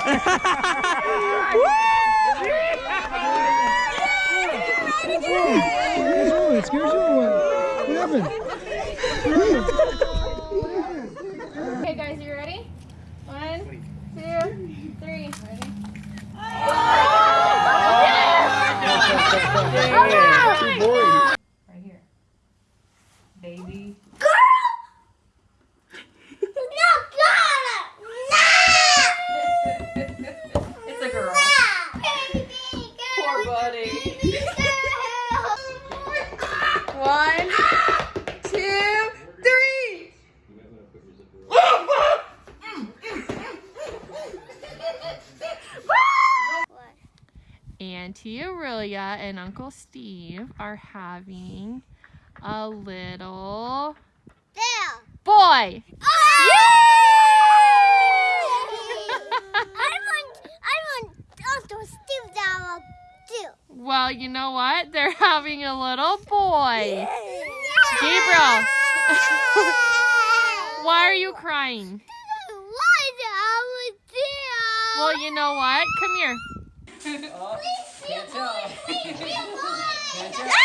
What's wrong? It scares you or what? What happened? Okay, guys, you ready? One, two, three. Ready? Right here. Baby. It's a girl. Poor buddy. One, two, three. Auntie Aurelia and Uncle Steve are having a little boy. Oh! Well, you know what? They're having a little boy. Gabriel, why are you crying? Well, you know what? Come here. Can't tell.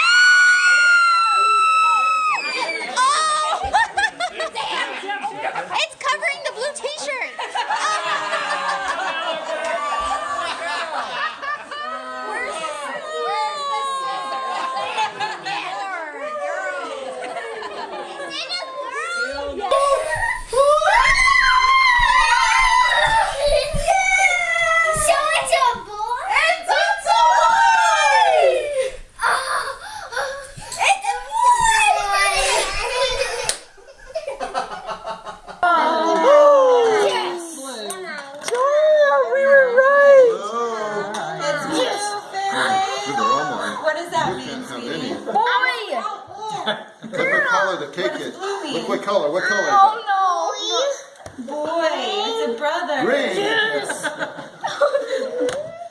It's covering the blue t-shirt. What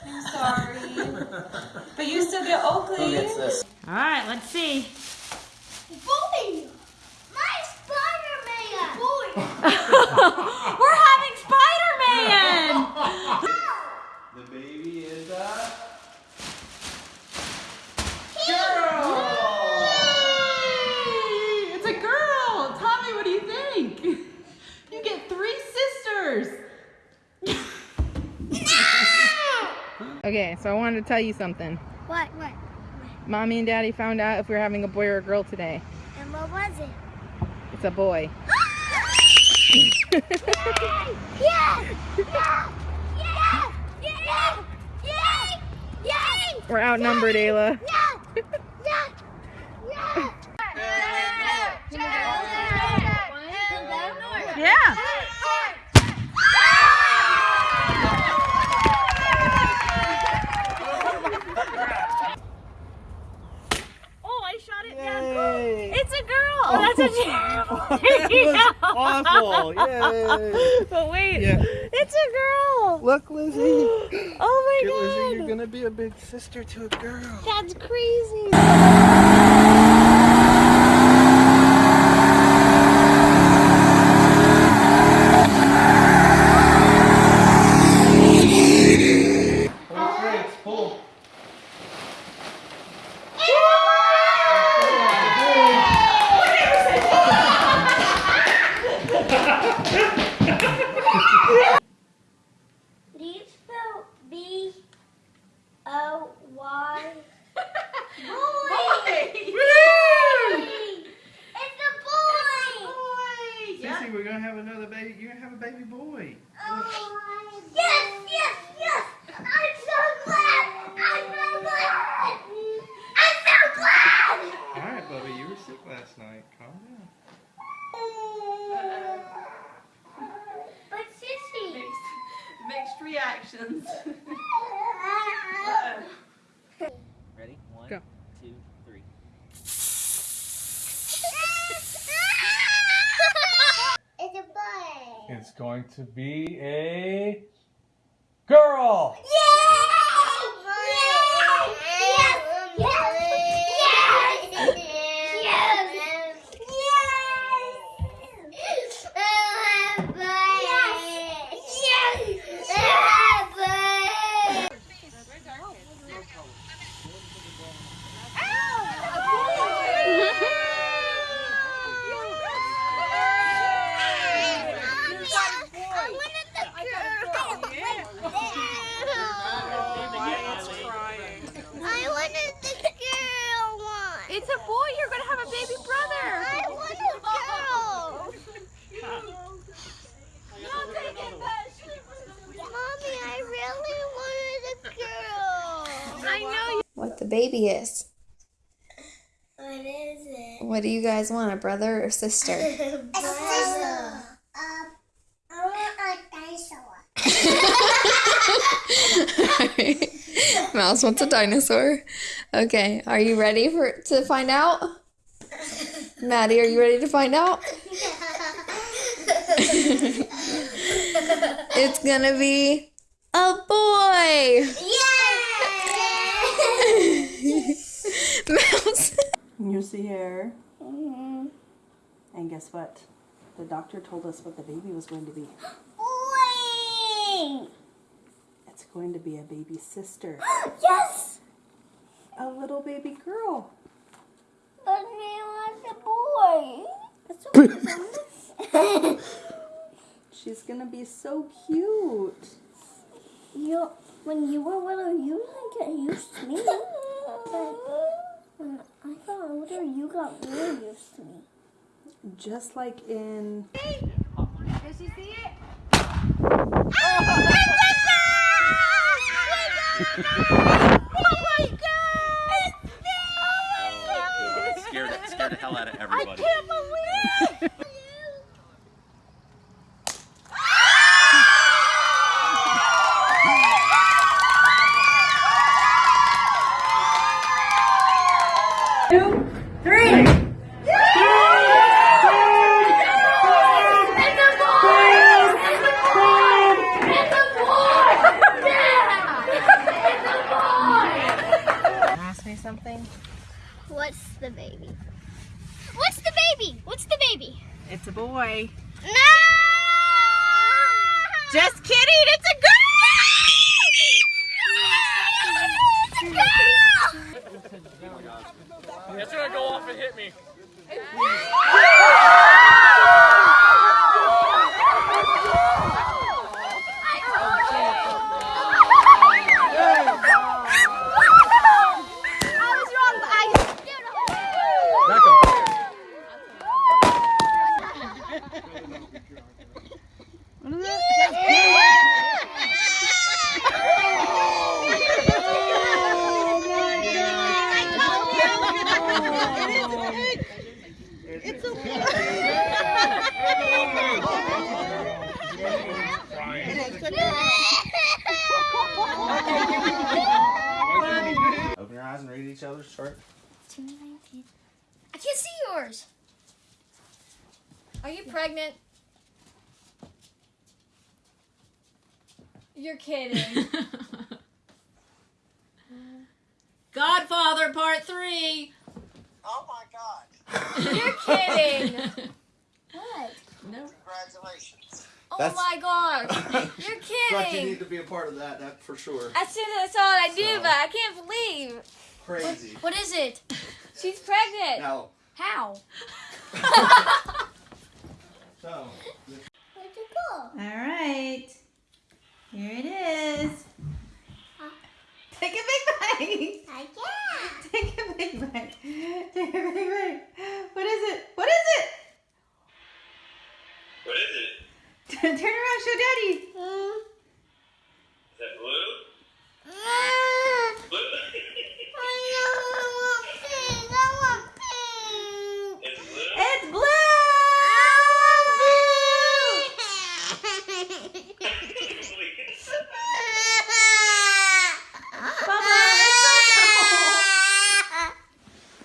I'm sorry. But you still get Oakley. Who gets this? All right, let's see. We're having Spider-Man. The baby is a It's a girl. Tommy, what do you think? You get three sisters. Okay, so I wanted to tell you something. What? What? Mommy and Daddy found out if we were having a boy or a girl today. And what was it? It's a boy. Yeah! Yeah! Yeah! Yeah! Yeah! Yeah! We're outnumbered, Ayla. Yeah! Yeah! Yeah! Yeah. Oh, I shot it down. It's a girl. Oh, that's a terrible. Awful. Yay. But wait, Yeah. it's a girl. Look, Lizzie. Oh my Get god. Lizzie, you're gonna be a big sister to a girl. That's crazy. Pull. Do you spell B O Y? Boy! It's a boy! Sissy, we're gonna have another baby. You're gonna have a baby boy. Yes, yes, yes! I'm so glad! I'm so glad! I'm so glad! All right, Bubba, you were sick last night. Calm down. But sissy. Mixed reactions. Ready? One, Go. two, three. it's a boy. It's going to be a girl. The baby is. What is it? What do you guys want, a brother or sister? A dinosaur. Um, I want a dinosaur. Mouse wants a dinosaur. Okay, are you ready for to find out? Maddie, are you ready to find out? It's gonna be a boy. Yay! Mouse. Here's the hair. And guess what? The doctor told us what the baby was going to be. Wing! It's going to be a baby sister, Yes! a little baby girl. But me want a boy. That's okay. She's gonna be so cute. you, when you were little, you didn't get used to me. But when I got older, you got really used to me. Just like in Does she see it? It scared, it scared the hell out of everybody. Ask me something. What's the baby? What's the baby? What's the baby? It's a boy. No! Just kidding. It's a girl. It's a girl! It's gonna go off and hit me. I was wrong, but I Back him. Open your eyes and read each other's chart. I can't see yours. Are you pregnant? You're kidding. Godfather Part Three. Oh my God! You're kidding. What? Congratulations. Oh That's- my god. You're But you need to be a part of that, that for sure. As soon as I saw it, I knew, So- but I can't believe. Crazy. What is it? She's pregnant. Now, How? so, Where'd you go? All right. Here it is. Take a big bite. Uh, I can't. Take a big bite. Take a big bite. What is it? What is it? What is it? Turn around, show daddy. Mm. Is that blue? Ah, Blue? I want pink. I want pink. it's blue? It's blue. Bubba,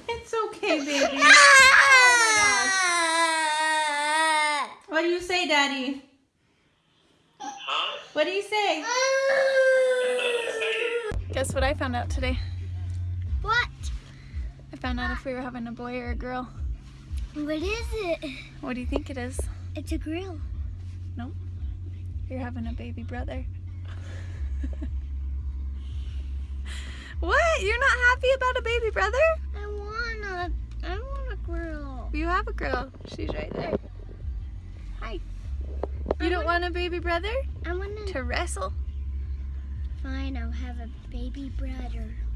it's okay, baby. What do you say, daddy? huh? What do you say? Guess what I found out today? What? I found out if we were having a boy or a girl. What is it? What do you think it is? It's a grill. You're having a baby brother. what? You're not happy about a baby brother? I want a. I want a girl. You have a girl. She's right there. Hi. You don't want a baby brother I want to. to wrestle? Fine, I'll have a baby brother.